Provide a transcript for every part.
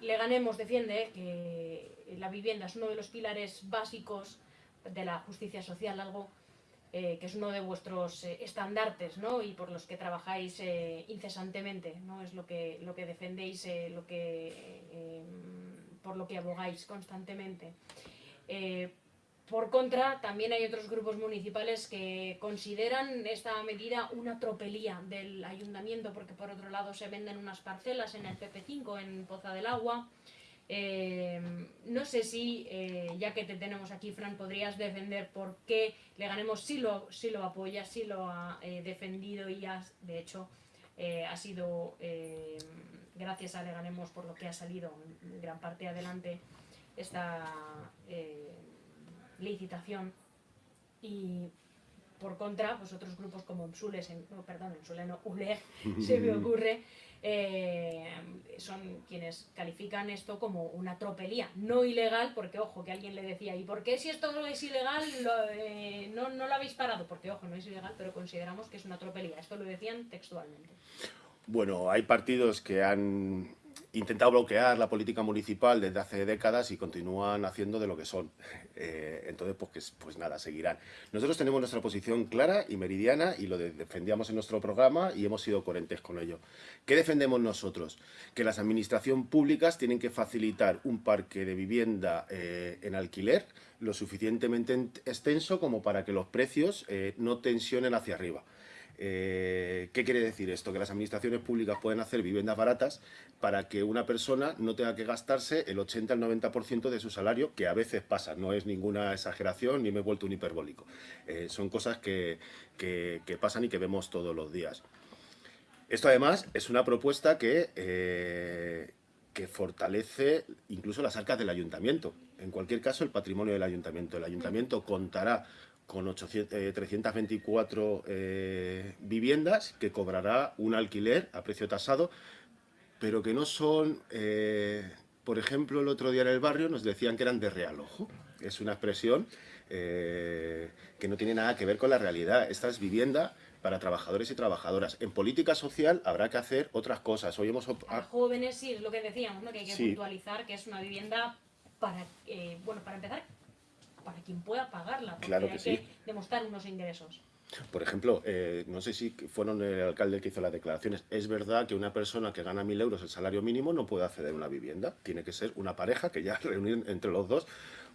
Leganemos defiende que la vivienda es uno de los pilares básicos de la justicia social, algo eh, que es uno de vuestros eh, estandartes ¿no? y por los que trabajáis eh, incesantemente, ¿no? es lo que, lo que defendéis, lo que, por lo que abogáis constantemente. Por contra, también hay otros grupos municipales que consideran esta medida una tropelía del ayuntamiento, porque por otro lado se venden unas parcelas en el PP5, en Poza del Agua, eh, no sé si, eh, ya que te tenemos aquí, Fran, podrías defender por qué Leganemos sí lo, sí lo apoya, sí lo ha eh, defendido y has, de hecho ha sido gracias a Leganemos por lo que ha salido en gran parte adelante esta licitación y por contra, pues otros grupos como Emsules, no, perdón, Emsule no, ULEG, se me ocurre, eh, son quienes califican esto como una tropelía, no ilegal, porque ojo, que alguien le decía, ¿y por qué si esto es ilegal eh, no, no lo habéis parado? Porque ojo, no es ilegal, pero consideramos que es una tropelía. Esto lo decían textualmente. Bueno, hay partidos que han intentado bloquear la política municipal desde hace décadas y continúan haciendo de lo que son. Eh, entonces, pues, pues nada, seguirán. Nosotros tenemos nuestra posición clara y meridiana y lo defendíamos en nuestro programa y hemos sido coherentes con ello. ¿Qué defendemos nosotros? Que las administraciones públicas tienen que facilitar un parque de vivienda eh, en alquiler lo suficientemente extenso como para que los precios eh, no tensionen hacia arriba. Eh, ¿Qué quiere decir esto? Que las administraciones públicas pueden hacer viviendas baratas para que una persona no tenga que gastarse el 80 al 90% de su salario, que a veces pasa, no es ninguna exageración ni me he vuelto un hiperbólico. Eh, son cosas que, pasan y que vemos todos los días. Esto además es una propuesta que, eh, que fortalece incluso las arcas del ayuntamiento. En cualquier caso, el patrimonio del ayuntamiento. El ayuntamiento contará con 324 eh, eh, viviendas que cobrará un alquiler a precio tasado, pero que no son, eh, por ejemplo, el otro día en el barrio nos decían que eran de realojo. Es una expresión que no tiene nada que ver con la realidad. Esta es vivienda para trabajadores y trabajadoras. En política social habrá que hacer otras cosas. Hoy hemos... Para jóvenes sí, es lo que decíamos, ¿no? que hay que puntualizar que es una vivienda para, bueno, para empezar, para quien pueda pagarla, porque claro que hay que demostrar unos ingresos. Por ejemplo, eh, no sé si fueron el alcalde que hizo las declaraciones, es verdad que una persona que gana mil euros el salario mínimo no puede acceder a una vivienda, tiene que ser una pareja que ya reunir entre los dos,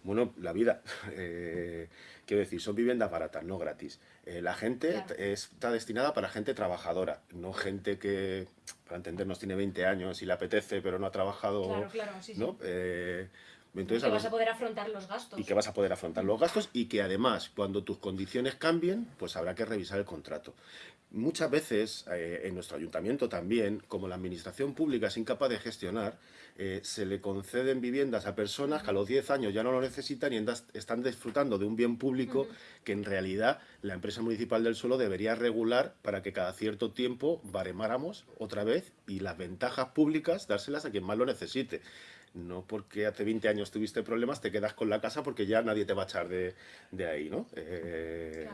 bueno, la vida, eh, quiero decir, son viviendas baratas, no gratis. Eh, la gente está destinada para gente trabajadora, no gente que, para entendernos, tiene 20 años y le apetece pero no ha trabajado, claro, claro, sí, ¿no? Entonces, que vas a poder afrontar los gastos. Y que vas a poder afrontar los gastos y que además, cuando tus condiciones cambien, pues habrá que revisar el contrato. Muchas veces, eh, en nuestro ayuntamiento también, como la administración pública es incapaz de gestionar, eh, se le conceden viviendas a personas que a los 10 años ya no lo necesitan y están disfrutando de un bien público que en realidad la empresa municipal del suelo debería regular para que cada cierto tiempo baremáramos otra vez y las ventajas públicas dárselas a quien más lo necesite. No porque hace 20 años tuviste problemas, te quedas con la casa porque ya nadie te va a echar de, ahí, ¿no? Eh,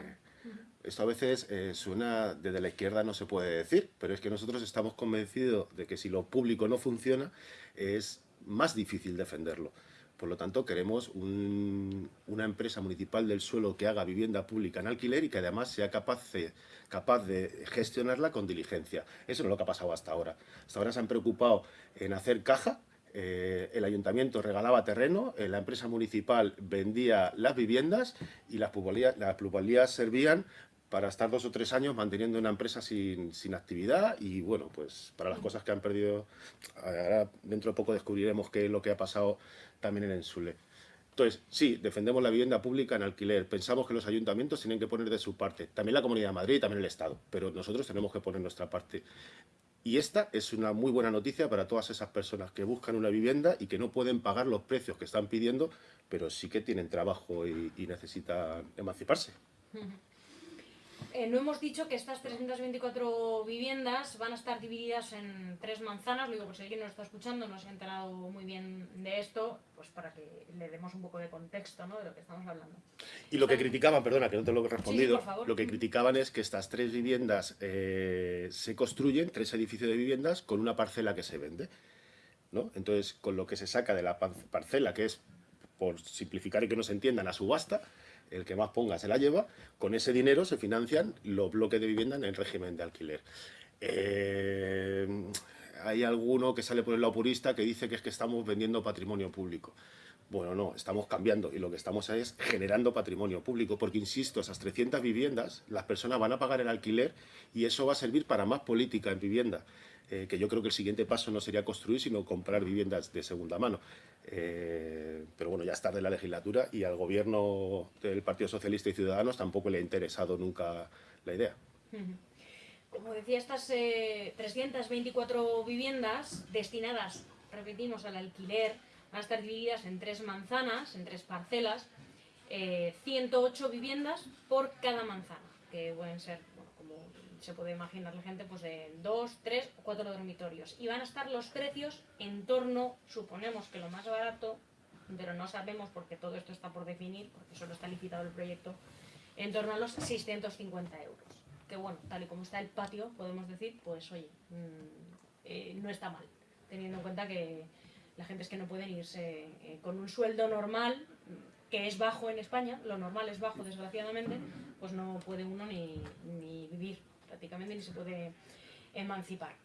esto a veces eh, suena desde la izquierda no se puede decir, pero es que nosotros estamos convencidos de que si lo público no funciona es más difícil defenderlo. Por lo tanto, queremos una empresa municipal del suelo que haga vivienda pública en alquiler y que además sea capaz de, capaz de gestionarla con diligencia. Eso no es lo que ha pasado hasta ahora. Hasta ahora se han preocupado en hacer caja, eh, el ayuntamiento regalaba terreno, eh, la empresa municipal vendía las viviendas y las plusvalías, servían para estar dos o tres años manteniendo una empresa sin, actividad y bueno, pues para las cosas que han perdido, ahora dentro de poco descubriremos qué es lo que ha pasado también en Ensule. Entonces, sí, defendemos la vivienda pública en alquiler, pensamos que los ayuntamientos tienen que poner de su parte, también la Comunidad de Madrid y también el Estado, pero nosotros tenemos que poner nuestra parte. Y esta es una muy buena noticia para todas esas personas que buscan una vivienda y que no pueden pagar los precios que están pidiendo, pero sí que tienen trabajo y, necesitan emanciparse. Eh, no hemos dicho que estas 324 viviendas van a estar divididas en tres manzanas, lo digo por si alguien nos está escuchando, no se ha enterado muy bien de esto, pues para que le demos un poco de contexto ¿no? de lo que estamos hablando. Y lo que criticaban, perdona que no te lo he respondido, lo que criticaban es que estas tres viviendas eh, se construyen, tres edificios de viviendas, con una parcela que se vende. ¿no? Entonces, con lo que se saca de la parcela, que es, por simplificar y que no se entienda, la subasta, el que más ponga se la lleva, con ese dinero se financian los bloques de vivienda en el régimen de alquiler. Eh, hay alguno que sale por el lado purista que dice que es que estamos vendiendo patrimonio público. Bueno, no, estamos cambiando y lo que estamos es generando patrimonio público, porque insisto, esas 300 viviendas, las personas van a pagar el alquiler y eso va a servir para más política en vivienda. Eh, que yo creo que el siguiente paso no sería construir, sino comprar viviendas de segunda mano. Eh, pero bueno, ya es tarde la legislatura y al gobierno del Partido Socialista y Ciudadanos tampoco le ha interesado nunca la idea. Como decía, estas 324 eh, viviendas destinadas, repetimos, al alquiler, van a estar divididas en tres manzanas, en tres parcelas, 108 viviendas por cada manzana, que pueden ser se puede imaginar la gente, pues de dos, tres o cuatro dormitorios. Y van a estar los precios en torno, suponemos que lo más barato, pero no sabemos porque todo esto está por definir, porque solo está licitado el proyecto, en torno a los 650 euros. Que bueno, tal y como está el patio, podemos decir, pues oye, mm, eh, no está mal, teniendo en cuenta que la gente es que no pueden irse eh, con un sueldo normal, que es bajo en España, lo normal es bajo desgraciadamente, pues no puede uno ni, ni vivir prácticamente ni se puede emancipar.